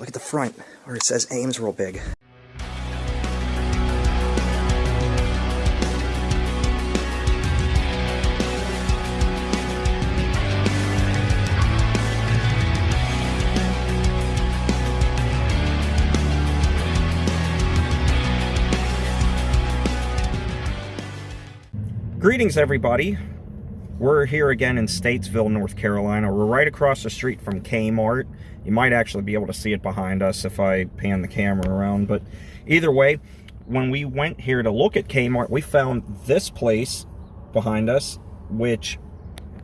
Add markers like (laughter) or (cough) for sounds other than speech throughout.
Look at the front where it says Ames real big. Greetings, everybody. We're here again in Statesville, North Carolina. We're right across the street from Kmart. You might actually be able to see it behind us if I pan the camera around. But either way, when we went here to look at Kmart, we found this place behind us, which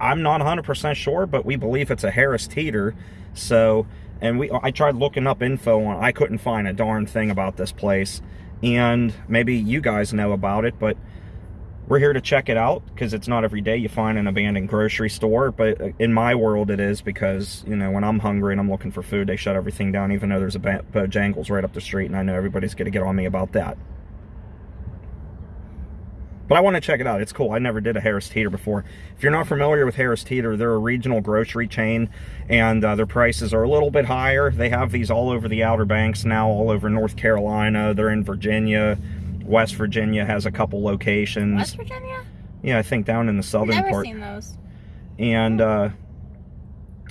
I'm not 100% sure, but we believe it's a Harris Teeter. So, and we I tried looking up info on I couldn't find a darn thing about this place. And maybe you guys know about it, but we're here to check it out because it's not every day you find an abandoned grocery store but in my world it is because you know when i'm hungry and i'm looking for food they shut everything down even though there's a bojangles right up the street and i know everybody's gonna get on me about that but I want to check it out. It's cool. I never did a Harris Teeter before. If you're not familiar with Harris Teeter, they're a regional grocery chain, and uh, their prices are a little bit higher. They have these all over the Outer Banks now, all over North Carolina. They're in Virginia, West Virginia has a couple locations. West Virginia? Yeah, I think down in the southern Never part. seen those. And uh,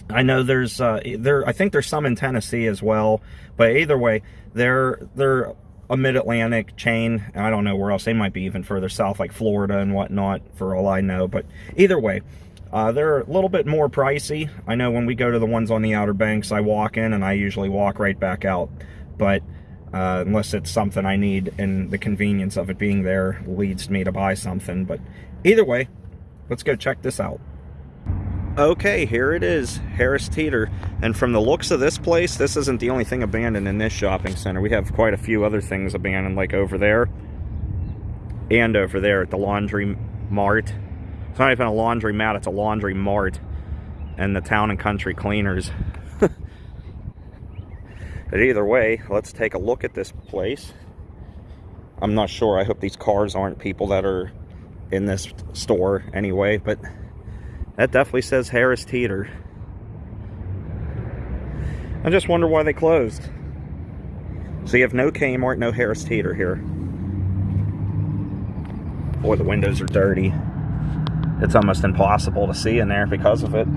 I know there's uh, there. I think there's some in Tennessee as well. But either way, they're they're a mid-Atlantic chain. And I don't know where else. They might be even further south, like Florida and whatnot, for all I know. But either way, uh, they're a little bit more pricey. I know when we go to the ones on the Outer Banks, I walk in and I usually walk right back out. But uh, unless it's something I need and the convenience of it being there leads me to buy something. But either way, let's go check this out. Okay, here it is, Harris Teeter. And from the looks of this place, this isn't the only thing abandoned in this shopping center. We have quite a few other things abandoned, like over there and over there at the laundry mart. It's not even a laundry mat, it's a laundry mart. And the town and country cleaners. But either way, let's take a look at this place. I'm not sure. I hope these cars aren't people that are in this store anyway, but that definitely says Harris Teeter. I just wonder why they closed. So you have no Kmart, no Harris Teeter here. Boy, the windows are dirty. It's almost impossible to see in there because of it.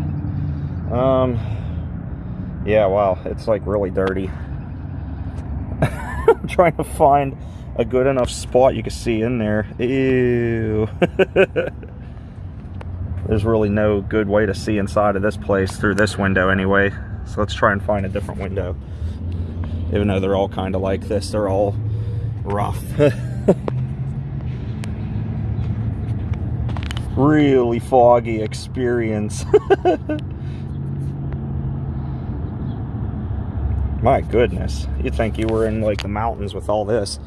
Um, yeah, wow, it's like really dirty. I'm (laughs) trying to find a good enough spot you can see in there. Ew. (laughs) There's really no good way to see inside of this place through this window anyway. So let's try and find a different window. Even though they're all kind of like this, they're all rough. (laughs) really foggy experience. My goodness. You'd think you were in like the mountains with all this.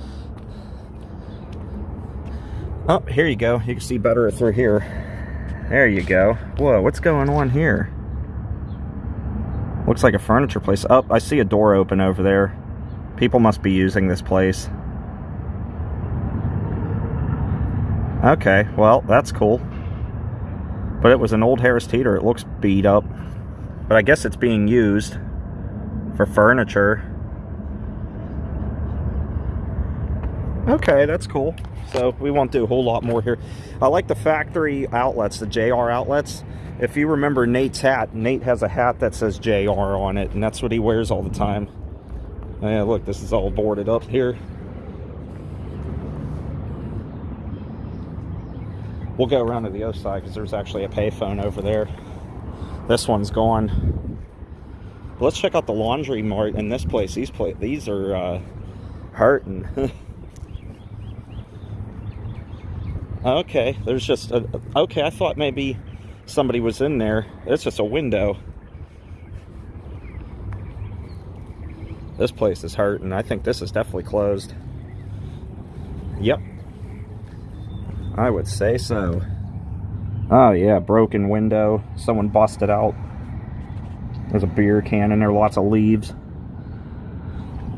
Oh, here you go. You can see better through here. There you go. Whoa, what's going on here? Looks like a furniture place. Oh, I see a door open over there. People must be using this place. Okay, well, that's cool. But it was an old Harris Teeter. It looks beat up. But I guess it's being used for furniture. Okay, that's cool. So we won't do a whole lot more here. I like the factory outlets, the JR outlets. If you remember Nate's hat, Nate has a hat that says JR on it, and that's what he wears all the time. Yeah, look, this is all boarded up here. We'll go around to the other side because there's actually a payphone over there. This one's gone. Let's check out the laundry mart in this place. These place, these are uh, hurting. (laughs) okay, there's just a, okay. I thought maybe somebody was in there. It's just a window. This place is hurting. I think this is definitely closed. Yep. I would say so. Oh yeah, broken window. Someone busted out. There's a beer can in there, lots of leaves.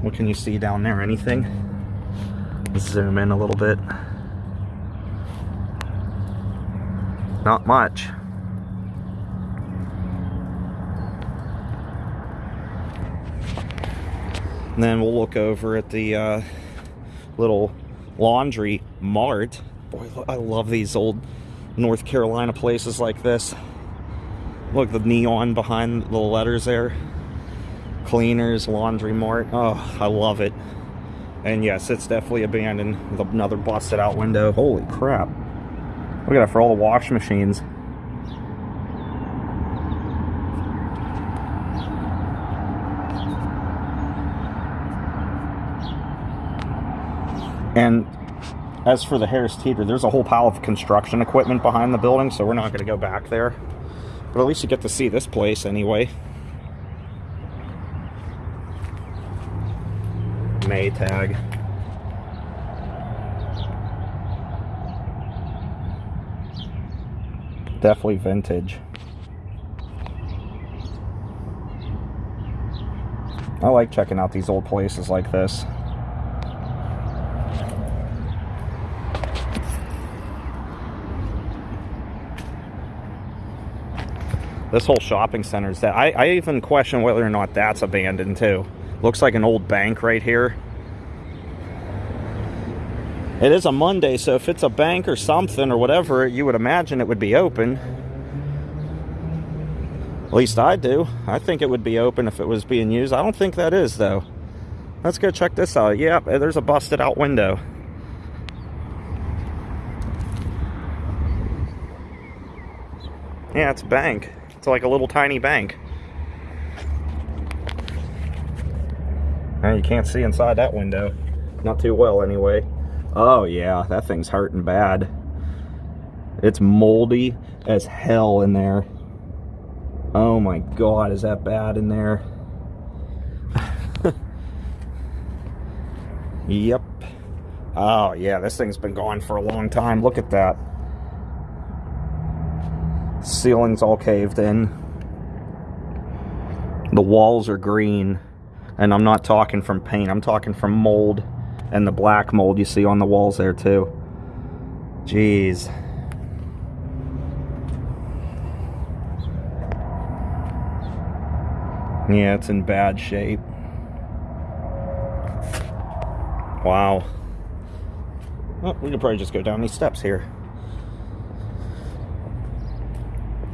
What can you see down there? Anything? Zoom in a little bit. Not much. And then we'll look over at the uh, little laundry mart. Boy, I love these old North Carolina places like this. Look, the neon behind the letters there. Cleaners, laundry mart. Oh, I love it. And yes, it's definitely abandoned with another busted out window. Holy crap. Look at that for all the wash machines. And as for the Harris Teeter, there's a whole pile of construction equipment behind the building, so we're not going to go back there. But at least you get to see this place anyway. Maytag. Definitely vintage. I like checking out these old places like this. This whole shopping center is that I, I even question whether or not that's abandoned too. Looks like an old bank right here. It is a Monday so if it's a bank or something or whatever you would imagine it would be open. At least I do. I think it would be open if it was being used. I don't think that is though. Let's go check this out. Yeah there's a busted out window. Yeah it's a bank it's like a little tiny bank. And you can't see inside that window. Not too well, anyway. Oh, yeah, that thing's hurting bad. It's moldy as hell in there. Oh my god, is that bad in there? (laughs) yep. Oh, yeah, this thing's been gone for a long time. Look at that. Ceiling's all caved in. The walls are green. And I'm not talking from paint. I'm talking from mold. And the black mold you see on the walls there too. Jeez. Yeah, it's in bad shape. Wow. Well, we could probably just go down these steps here.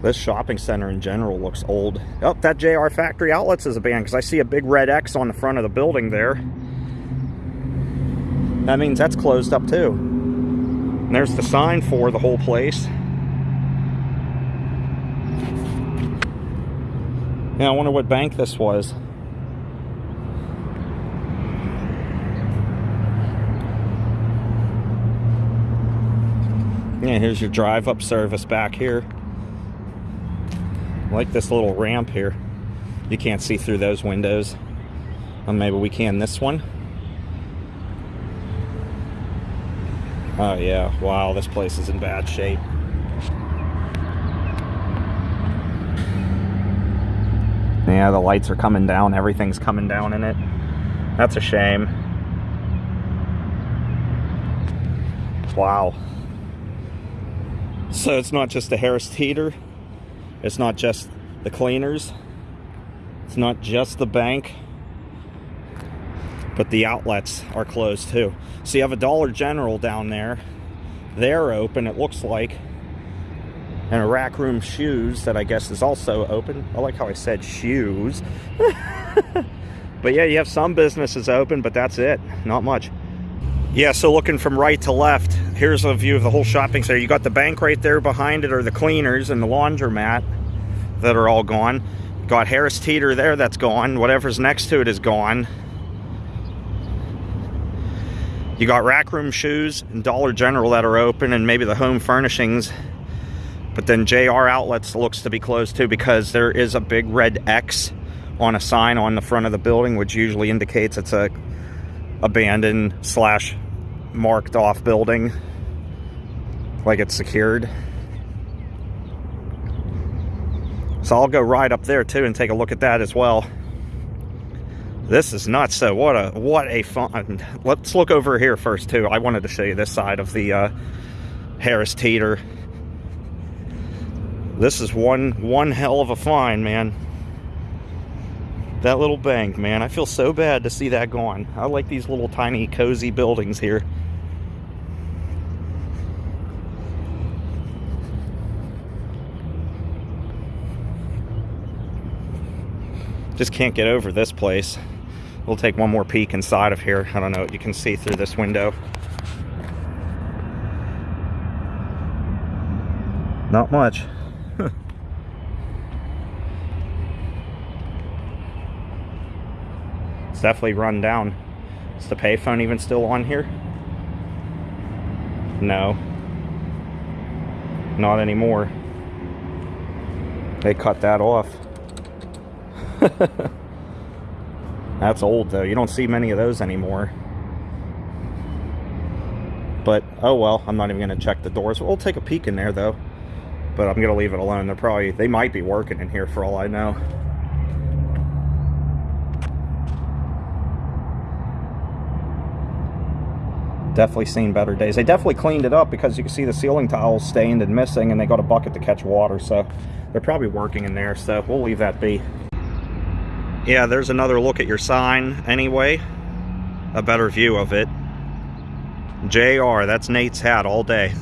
This shopping center in general looks old. Oh, that JR Factory Outlets is a band because I see a big red X on the front of the building there. That means that's closed up too. And there's the sign for the whole place. Yeah, I wonder what bank this was. Yeah, here's your drive-up service back here like this little ramp here. You can't see through those windows. Well, maybe we can this one. Oh yeah, wow, this place is in bad shape. Yeah, the lights are coming down. Everything's coming down in it. That's a shame. Wow. So it's not just a Harris Teeter. It's not just the cleaners. It's not just the bank. But the outlets are closed too. So you have a Dollar General down there. They're open, it looks like. And a rack room shoes that I guess is also open. I like how I said shoes. (laughs) but yeah, you have some businesses open, but that's it. Not much. Yeah, so looking from right to left, here's a view of the whole shopping center. You got the bank right there behind it, or the cleaners and the laundromat that are all gone. Got Harris Teeter there, that's gone. Whatever's next to it is gone. You got Rack Room Shoes and Dollar General that are open, and maybe the Home Furnishings. But then JR Outlets looks to be closed too because there is a big red X on a sign on the front of the building, which usually indicates it's a abandoned slash marked off building like it's secured. So I'll go right up there too and take a look at that as well. This is nuts so what a what a fun let's look over here first too. I wanted to show you this side of the uh, Harris Teeter. This is one one hell of a find man That little bank, man. I feel so bad to see that gone. I like these little tiny cozy buildings here. Just can't get over this place. We'll take one more peek inside of here. I don't know what you can see through this window. Not much. it's definitely run down. Is the payphone even still on here? No. Not anymore. They cut that off. (laughs) That's old though. You don't see many of those anymore. But, oh well, I'm not even going to check the doors. We'll take a peek in there though. But I'm going to leave it alone. They're probably, they might be working in here for all I know. Definitely seen better days. They definitely cleaned it up because you can see the ceiling tiles stained and missing and they got a bucket to catch water. So they're probably working in there. So we'll leave that be yeah, there's another look at your sign anyway. A better view of it. JR, that's Nate's hat all day.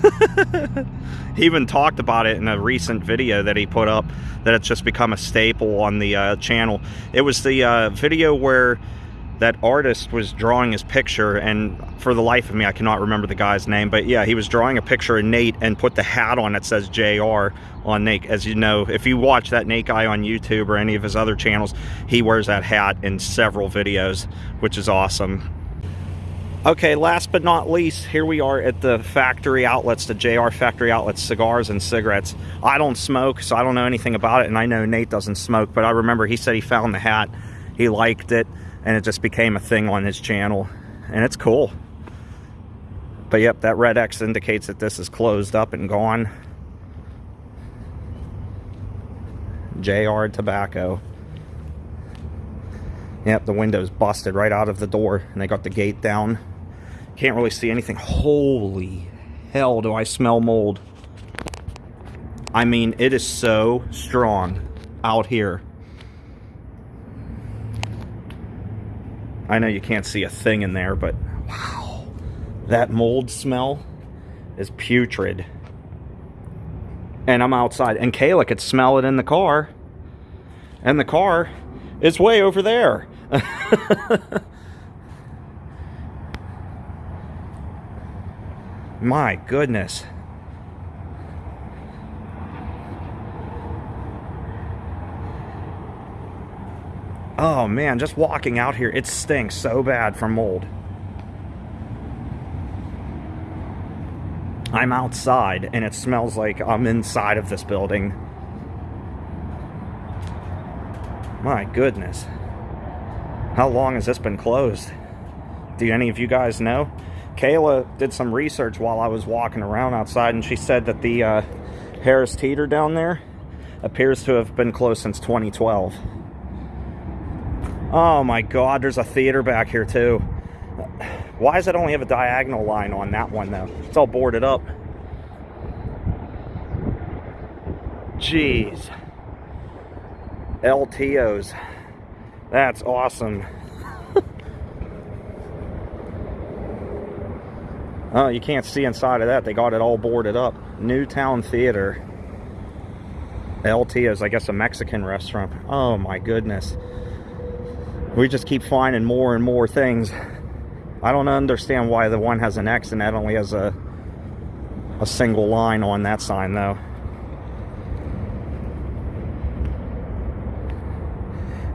(laughs) he even talked about it in a recent video that he put up, that it's just become a staple on the uh, channel. It was the uh, video where that artist was drawing his picture and for the life of me I cannot remember the guy's name but yeah he was drawing a picture of Nate and put the hat on that says JR on Nate. As you know if you watch that Nate guy on YouTube or any of his other channels he wears that hat in several videos which is awesome. Okay last but not least here we are at the factory outlets the JR factory outlets cigars and cigarettes. I don't smoke so I don't know anything about it and I know Nate doesn't smoke but I remember he said he found the hat he liked it and it just became a thing on his channel and it's cool. But yep that red X indicates that this is closed up and gone. JR Tobacco. Yep the window's busted right out of the door and they got the gate down. Can't really see anything. Holy hell do I smell mold. I mean it is so strong out here I know you can't see a thing in there, but wow, that mold smell is putrid. And I'm outside, and Kayla could smell it in the car, and the car is way over there. (laughs) My goodness. Oh man, just walking out here, it stinks so bad from mold. I'm outside and it smells like I'm inside of this building. My goodness. How long has this been closed? Do any of you guys know? Kayla did some research while I was walking around outside and she said that the uh, Harris Teeter down there appears to have been closed since 2012. Oh my god, there's a theater back here too. Why does it only have a diagonal line on that one though? It's all boarded up. Jeez. LTOs. That's awesome. (laughs) oh, you can't see inside of that. They got it all boarded up. Newtown Theater. LTOs, I guess a Mexican restaurant. Oh my goodness we just keep finding more and more things. I don't understand why the one has an X and that only has a a single line on that sign though.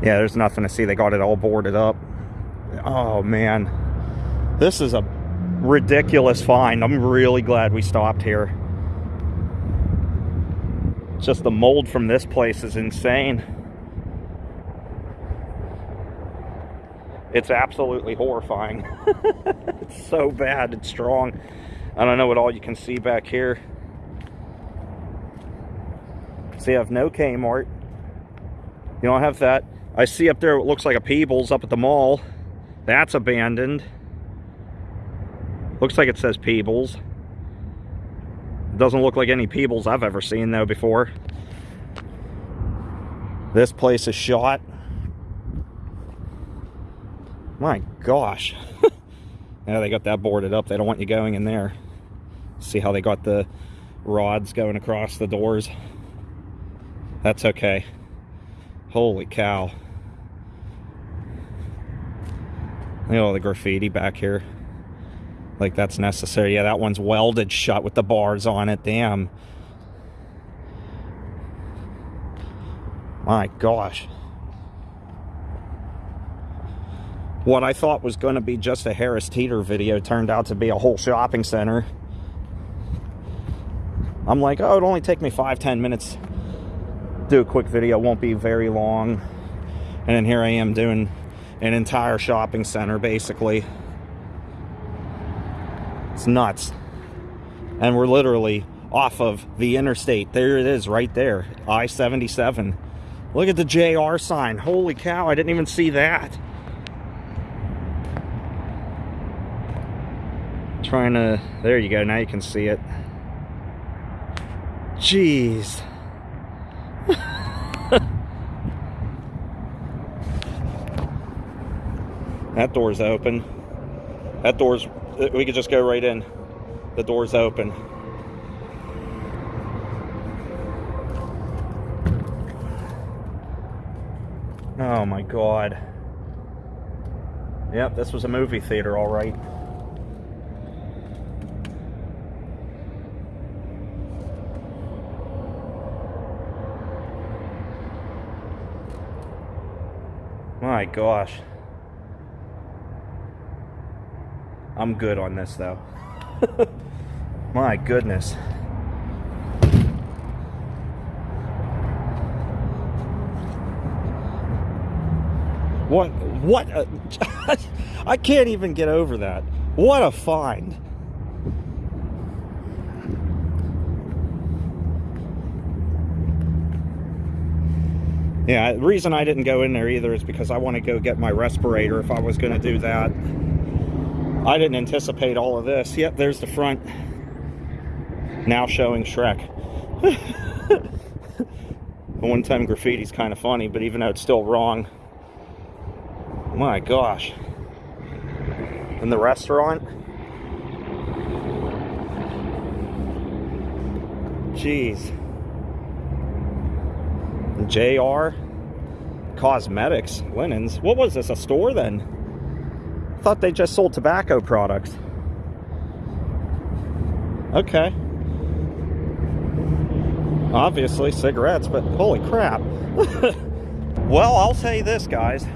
Yeah, there's nothing to see. They got it all boarded up. Oh man. This is a ridiculous find. I'm really glad we stopped here. Just the mold from this place is insane. It's absolutely horrifying. (laughs) it's so bad, it's strong. I don't know what all you can see back here. See, I have no Kmart. You don't have that. I see up there what looks like a Peebles up at the mall. That's abandoned. Looks like it says Peebles. Doesn't look like any Peebles I've ever seen though before. This place is shot. My gosh. (laughs) now they got that boarded up. They don't want you going in there. See how they got the rods going across the doors? That's okay. Holy cow. Look at all the graffiti back here. Like that's necessary. Yeah, that one's welded shut with the bars on it. Damn. My gosh. What I thought was going to be just a Harris Teeter video turned out to be a whole shopping center. I'm like, oh, it'll only take me five, ten minutes. Do a quick video, won't be very long. And then here I am doing an entire shopping center, basically. It's nuts. And we're literally off of the interstate. There it is, right there. I-77. Look at the JR sign. Holy cow, I didn't even see that. Trying to, there you go, now you can see it. Jeez. (laughs) that door's open. That door's, we could just go right in. The door's open. Oh my god. Yep, this was a movie theater, all right. My gosh. I'm good on this though. (laughs) My goodness. What, what, a, (laughs) I can't even get over that. What a find. Yeah, the reason I didn't go in there either is because I want to go get my respirator if I was going to do that. I didn't anticipate all of this. Yep, there's the front. Now showing Shrek. (laughs) one-time graffiti's kind of funny, but even though it's still wrong, my gosh. In the restaurant? Jeez. JR Cosmetics, linens. What was this, a store then? thought they just sold tobacco products. Okay. Obviously cigarettes, but holy crap. (laughs) well, I'll say this, guys.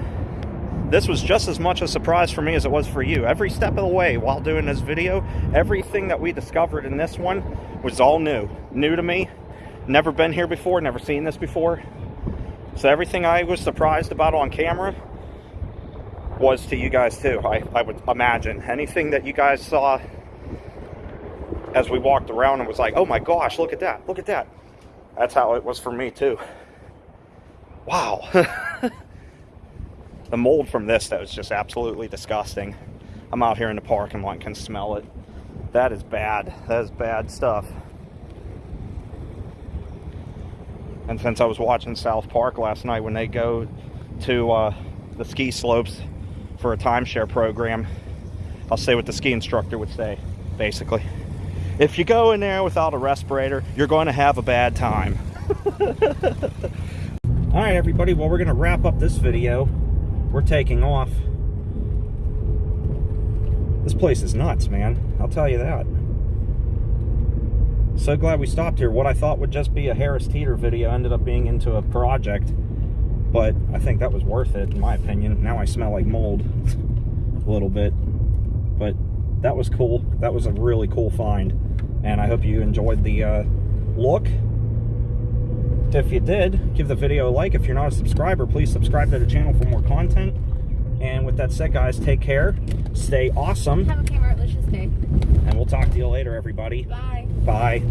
This was just as much a surprise for me as it was for you. Every step of the way while doing this video, everything that we discovered in this one was all new. New to me. Never been here before, never seen this before. So everything I was surprised about on camera was to you guys too, I, I would imagine. Anything that you guys saw as we walked around and was like, oh my gosh, look at that, look at that. That's how it was for me too. Wow. (laughs) the mold from this that was just absolutely disgusting. I'm out here in the lot and can smell it. That is bad. That is bad stuff. And since I was watching South Park last night when they go to uh, the ski slopes for a timeshare program, I'll say what the ski instructor would say, basically. If you go in there without a respirator, you're going to have a bad time. (laughs) All right, everybody, well, we're going to wrap up this video. We're taking off. This place is nuts, man. I'll tell you that. So glad we stopped here. What I thought would just be a Harris Teeter video ended up being into a project but I think that was worth it in my opinion. Now I smell like mold (laughs) a little bit, but that was cool. That was a really cool find, and I hope you enjoyed the uh, look. If you did, give the video a like. If you're not a subscriber, please subscribe to the channel for more content. And with that said, guys, take care. Stay awesome. Have a delicious day. And we'll talk to you later, everybody. Bye. Bye.